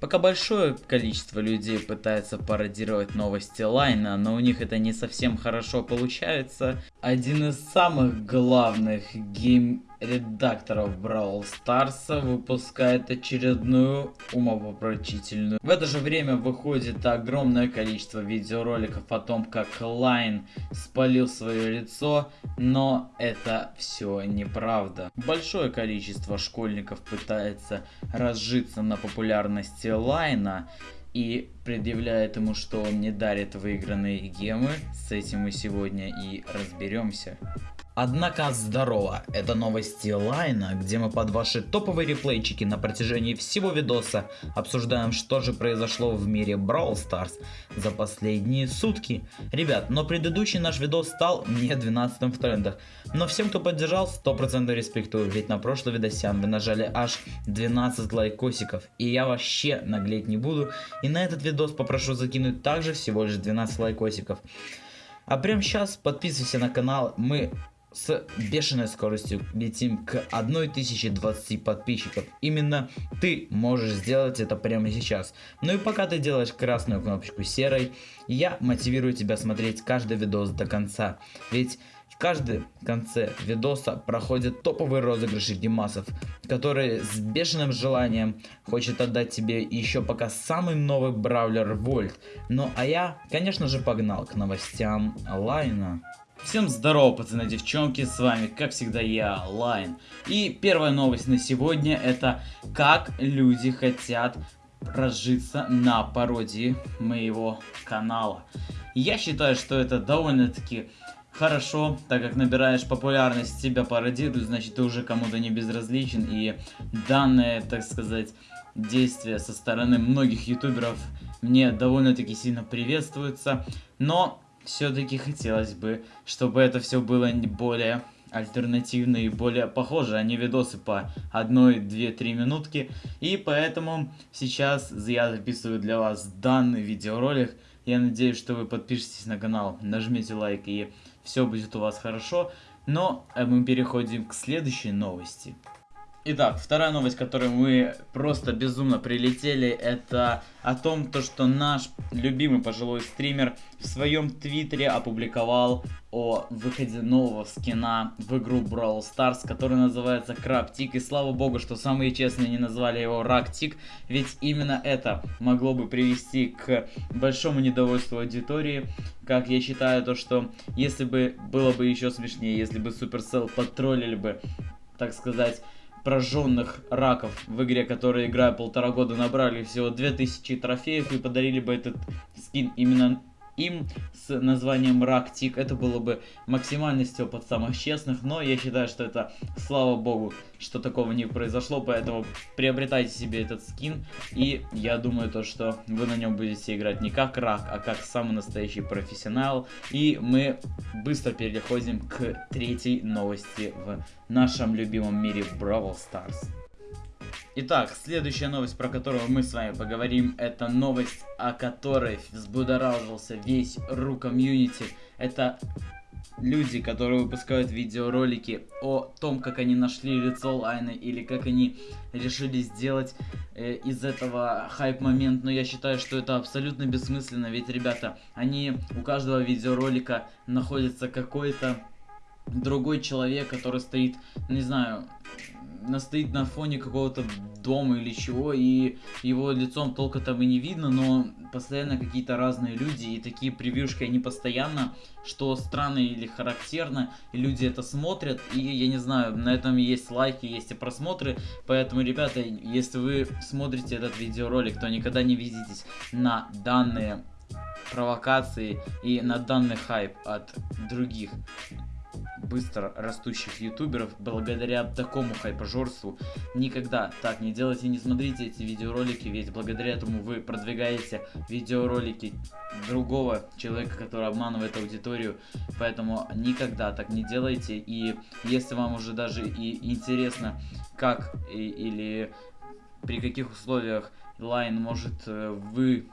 Пока большое количество людей пытается пародировать новости Лайна, но у них это не совсем хорошо получается, один из самых главных game редакторов Brawl Stars выпускает очередную умопомрачительную. В это же время выходит огромное количество видеороликов о том, как Лайн спалил свое лицо, но это все неправда. Большое количество школьников пытается разжиться на популярности Лайна, и предъявляет ему, что он не дарит выигранные гемы. С этим мы сегодня и разберемся. Однако здорово, это новости Лайна, где мы под ваши топовые реплейчики на протяжении всего видоса обсуждаем, что же произошло в мире Brawl Stars за последние сутки. Ребят, но предыдущий наш видос стал не 12 в трендах, но всем, кто поддержал, 100% респектую, ведь на прошлый видосян вы нажали аж 12 лайкосиков, и я вообще наглеть не буду, и на этот видос попрошу закинуть также всего лишь 12 лайкосиков. А прямо сейчас подписывайся на канал, мы с бешеной скоростью летим к 1020 подписчиков. Именно ты можешь сделать это прямо сейчас. Ну и пока ты делаешь красную кнопочку серой, я мотивирую тебя смотреть каждый видос до конца. Ведь в каждом конце видоса проходят топовые розыгрыши гемасов, которые с бешеным желанием хочет отдать тебе еще пока самый новый бравлер Вольт. Ну а я, конечно же, погнал к новостям Лайна. Всем здорово, пацаны, девчонки, с вами, как всегда, я, Лайн. И первая новость на сегодня, это как люди хотят разжиться на пародии моего канала. Я считаю, что это довольно-таки хорошо, так как набираешь популярность, тебя пародируют, значит ты уже кому-то не безразличен. И данное, так сказать, действие со стороны многих ютуберов мне довольно-таки сильно приветствуется. Но все-таки хотелось бы, чтобы это все было более альтернативно и более похоже, а не видосы по 1, 2, 3 минутки. И поэтому сейчас я записываю для вас данный видеоролик. Я надеюсь, что вы подпишетесь на канал, нажмите лайк и все будет у вас хорошо. Но э, мы переходим к следующей новости. Итак, вторая новость, которую мы просто безумно прилетели, это о том, то, что наш любимый пожилой стример в своем твиттере опубликовал о выходе нового скина в игру Brawl Stars, который называется Крабтик. И слава богу, что самые честные не назвали его Рактик, ведь именно это могло бы привести к большому недовольству аудитории. Как я считаю, то что если бы было бы еще смешнее, если бы Supercell подтроллили бы, так сказать, прожженных раков в игре, которые играя полтора года набрали всего 2000 трофеев и подарили бы этот скин именно им с названием Рактик. Это было бы максимальностью под самых честных, но я считаю, что это, слава богу, что такого не произошло, поэтому приобретайте себе этот скин, и я думаю то, что вы на нем будете играть не как Рак, а как самый настоящий профессионал, и мы быстро переходим к третьей новости в нашем любимом мире Brawl Stars. Итак, следующая новость, про которую мы с вами поговорим, это новость, о которой взбудоражился весь ру комьюнити. Это люди, которые выпускают видеоролики о том, как они нашли лицо Лайна или как они решили сделать э, из этого хайп-момент. Но я считаю, что это абсолютно бессмысленно, ведь, ребята, они у каждого видеоролика находится какой-то другой человек, который стоит, не знаю, стоит на фоне какого-то дома или чего, и его лицом толка там и не видно, но постоянно какие-то разные люди, и такие превьюшки, они постоянно, что странно или характерно, и люди это смотрят, и я не знаю, на этом есть лайки, есть и просмотры, поэтому, ребята, если вы смотрите этот видеоролик, то никогда не видитесь на данные провокации и на данный хайп от других быстро растущих ютуберов благодаря такому хайпожорству. Никогда так не делайте, не смотрите эти видеоролики, ведь благодаря этому вы продвигаете видеоролики другого человека, который обманывает аудиторию. Поэтому никогда так не делайте. И если вам уже даже и интересно, как и, или при каких условиях Line может э, вы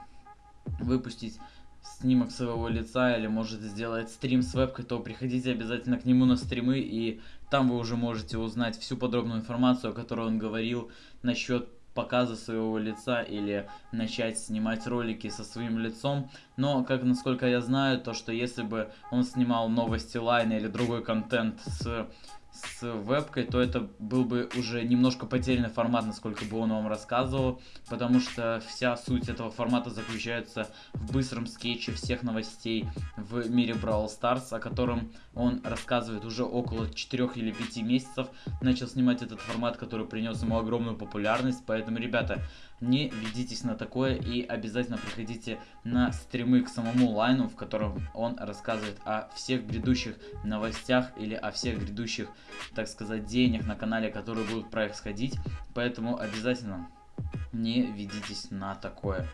выпустить снимок своего лица или может сделать стрим с вебкой, то приходите обязательно к нему на стримы и там вы уже можете узнать всю подробную информацию, о которой он говорил насчет показа своего лица или начать снимать ролики со своим лицом. Но, как насколько я знаю, то что если бы он снимал новости лайна или другой контент с с вебкой, то это был бы уже немножко потерянный формат, насколько бы он вам рассказывал, потому что вся суть этого формата заключается в быстром скетче всех новостей в мире Brawl Stars, о котором он рассказывает уже около 4 или 5 месяцев. Начал снимать этот формат, который принес ему огромную популярность, поэтому, ребята, не ведитесь на такое и обязательно приходите на стримы к самому лайну, в котором он рассказывает о всех грядущих новостях или о всех грядущих, так сказать, деяниях на канале, которые будут происходить. Поэтому обязательно не ведитесь на такое.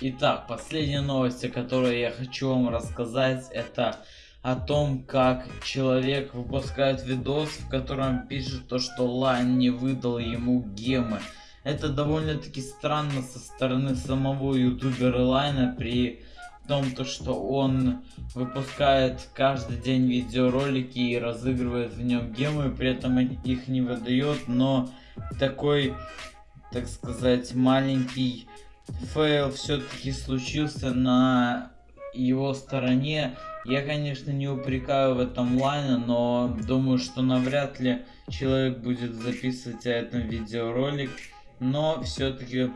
Итак, последние новости, которые я хочу вам рассказать, это о том, как человек выпускает видос, в котором пишет то, что Лайн не выдал ему гемы. Это довольно-таки странно со стороны самого ютубера Лайна при том, то, что он выпускает каждый день видеоролики и разыгрывает в нем гемы, при этом их не выдает, но такой, так сказать, маленький фейл все-таки случился на его стороне. Я, конечно, не упрекаю в этом Лайна, но думаю, что навряд ли человек будет записывать о этом видеоролик но все-таки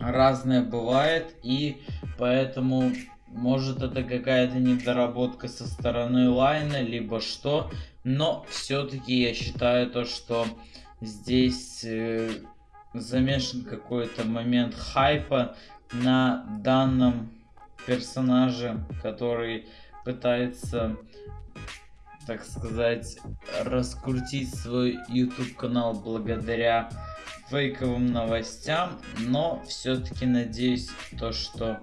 разное бывает, и поэтому может это какая-то недоработка со стороны лайна, либо что, но все-таки я считаю то, что здесь э, замешан какой-то момент хайпа на данном персонаже, который пытается так сказать, раскрутить свой YouTube канал благодаря фейковым новостям, но все-таки надеюсь то, что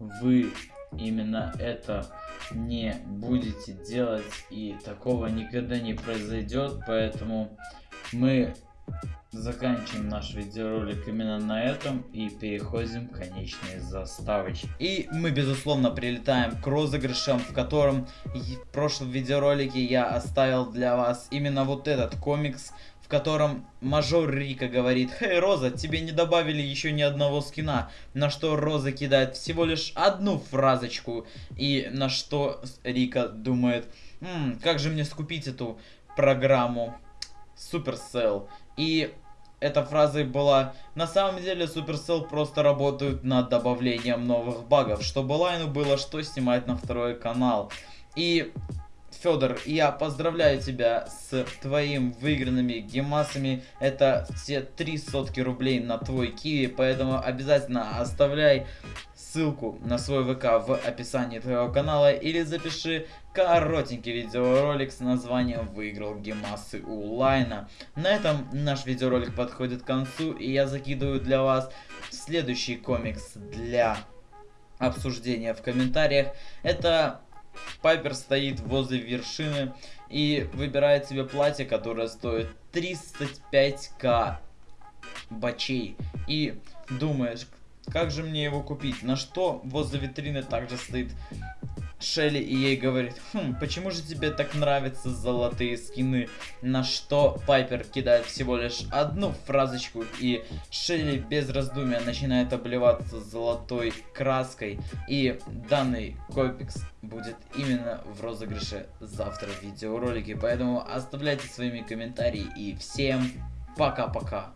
вы именно это не будете делать и такого никогда не произойдет, поэтому мы заканчиваем наш видеоролик именно на этом и переходим к конечной заставочке. И мы безусловно прилетаем к розыгрышам, в котором в прошлом видеоролике я оставил для вас именно вот этот комикс в котором мажор Рика говорит, «Хей, Роза, тебе не добавили еще ни одного скина», на что Роза кидает всего лишь одну фразочку, и на что Рика думает, «Ммм, как же мне скупить эту программу Supercell?» И эта фраза была «На самом деле Supercell просто работают над добавлением новых багов, чтобы Лайну было что снимать на второй канал». И Федор, я поздравляю тебя с твоим выигранными гемасами. Это все три сотки рублей на твой киви, поэтому обязательно оставляй ссылку на свой ВК в описании твоего канала или запиши коротенький видеоролик с названием «Выиграл гемасы у Лайна». На этом наш видеоролик подходит к концу, и я закидываю для вас следующий комикс для обсуждения в комментариях. Это Пайпер стоит возле вершины и выбирает себе платье, которое стоит 35к бачей. И думаешь, как же мне его купить? На что возле витрины также стоит Шелли и ей говорит, хм, почему же тебе так нравятся золотые скины? На что Пайпер кидает всего лишь одну фразочку и Шелли без раздумия начинает обливаться золотой краской. И данный комикс будет именно в розыгрыше завтра в видеоролике. Поэтому оставляйте своими комментарии и всем пока-пока.